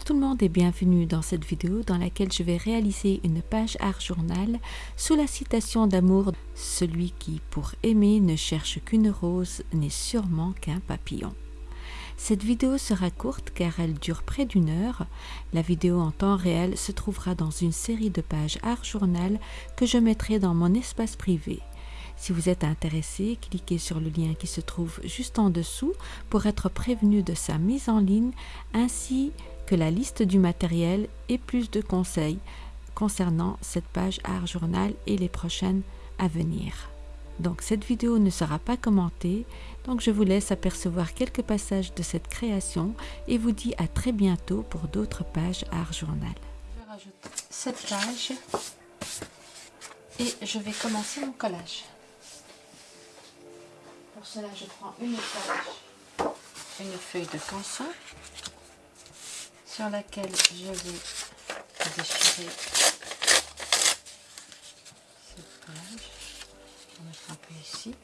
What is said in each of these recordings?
Bonjour tout le monde et bienvenue dans cette vidéo dans laquelle je vais réaliser une page art journal sous la citation d'amour « Celui qui, pour aimer, ne cherche qu'une rose n'est sûrement qu'un papillon ». Cette vidéo sera courte car elle dure près d'une heure. La vidéo en temps réel se trouvera dans une série de pages art journal que je mettrai dans mon espace privé. Si vous êtes intéressé, cliquez sur le lien qui se trouve juste en dessous pour être prévenu de sa mise en ligne ainsi la liste du matériel et plus de conseils concernant cette page Art Journal et les prochaines à venir. Donc cette vidéo ne sera pas commentée, donc je vous laisse apercevoir quelques passages de cette création et vous dis à très bientôt pour d'autres pages Art Journal. Je rajoute cette page et je vais commencer mon collage. Pour cela, je prends une feuille, une feuille de canson sur laquelle je vais déchirer cette page. Vais mettre un peu ici.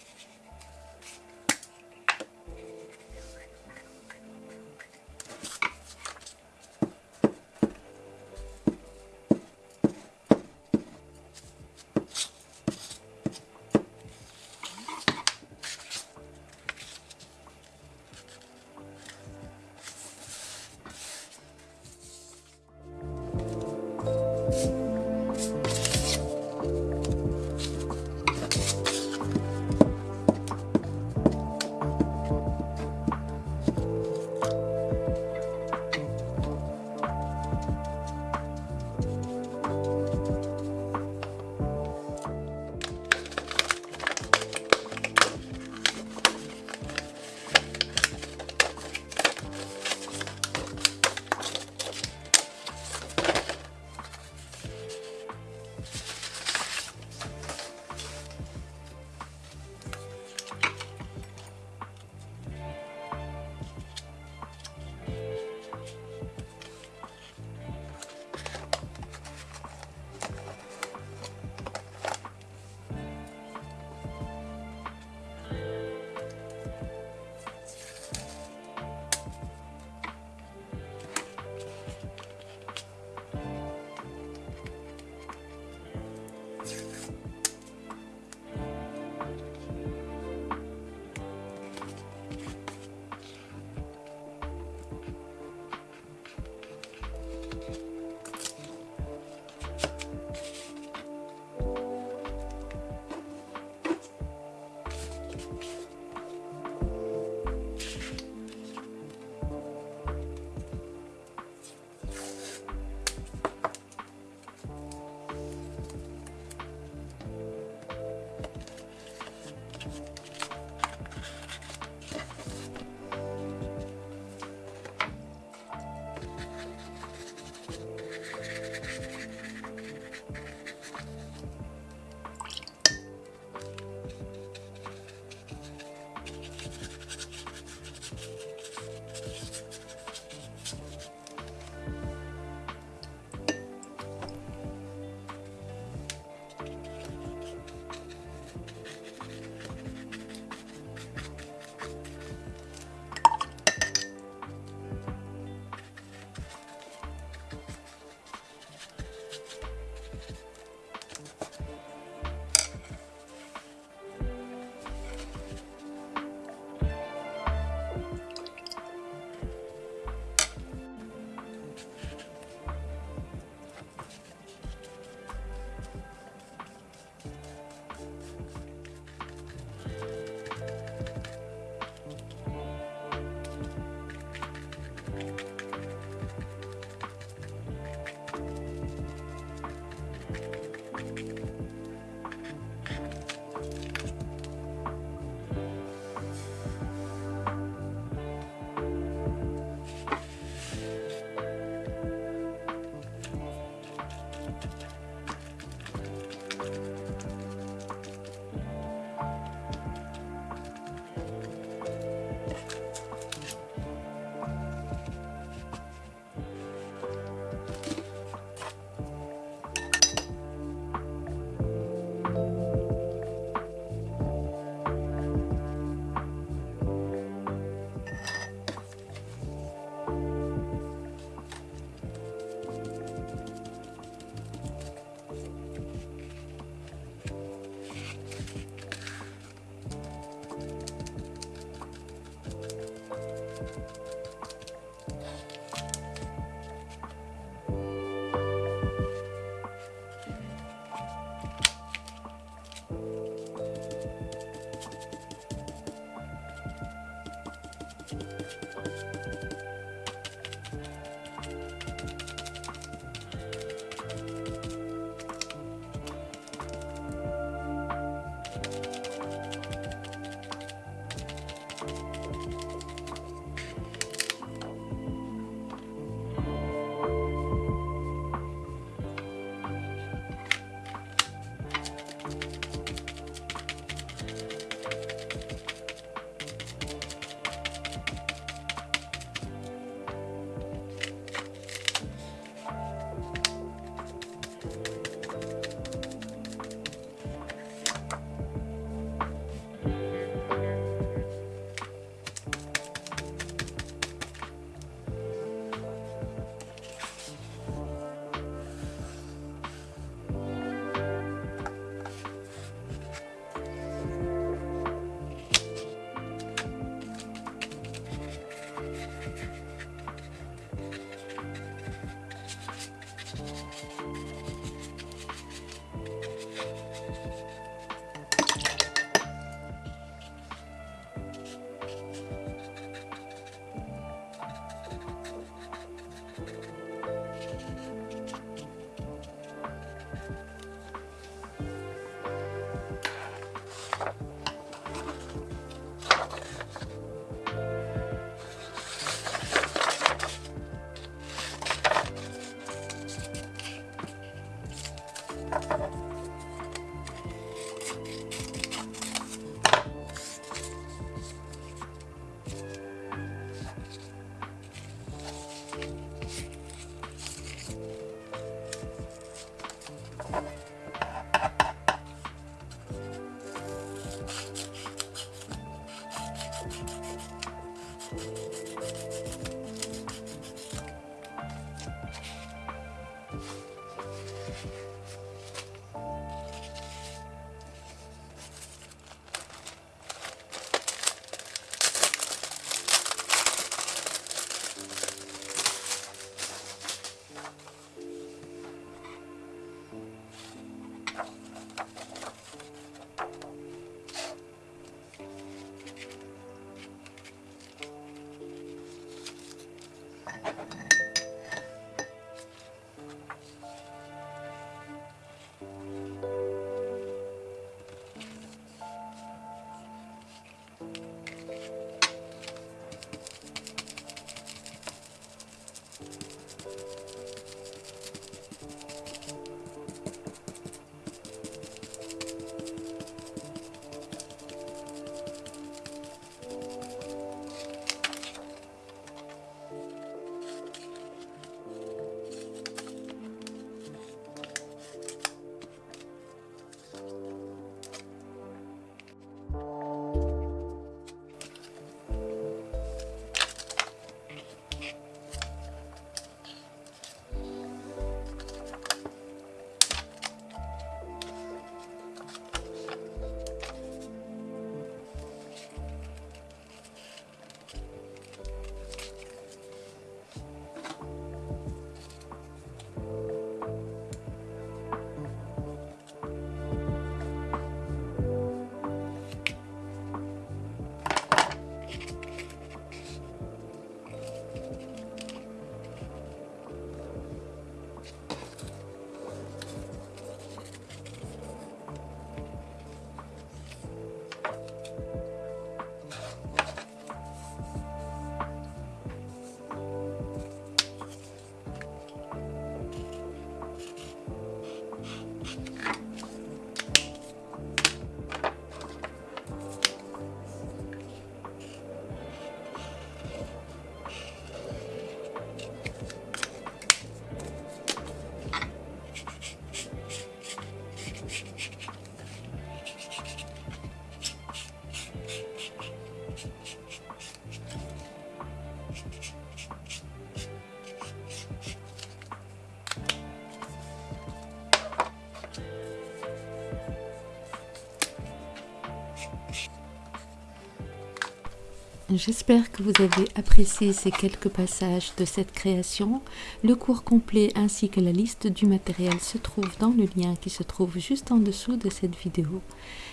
J'espère que vous avez apprécié ces quelques passages de cette création. Le cours complet ainsi que la liste du matériel se trouvent dans le lien qui se trouve juste en dessous de cette vidéo.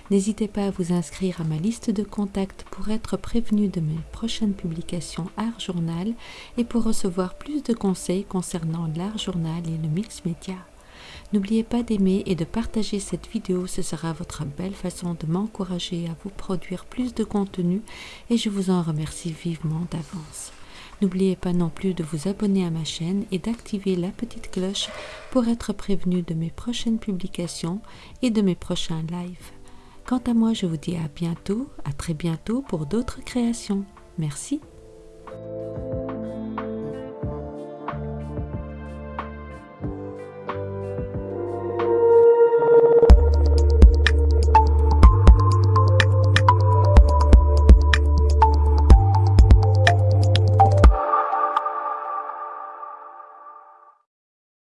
N'hésitez pas à vous inscrire à ma liste de contacts pour être prévenu de mes prochaines publications Art Journal et pour recevoir plus de conseils concernant l'Art Journal et le mix média. N'oubliez pas d'aimer et de partager cette vidéo, ce sera votre belle façon de m'encourager à vous produire plus de contenu et je vous en remercie vivement d'avance. N'oubliez pas non plus de vous abonner à ma chaîne et d'activer la petite cloche pour être prévenu de mes prochaines publications et de mes prochains lives. Quant à moi, je vous dis à bientôt, à très bientôt pour d'autres créations. Merci.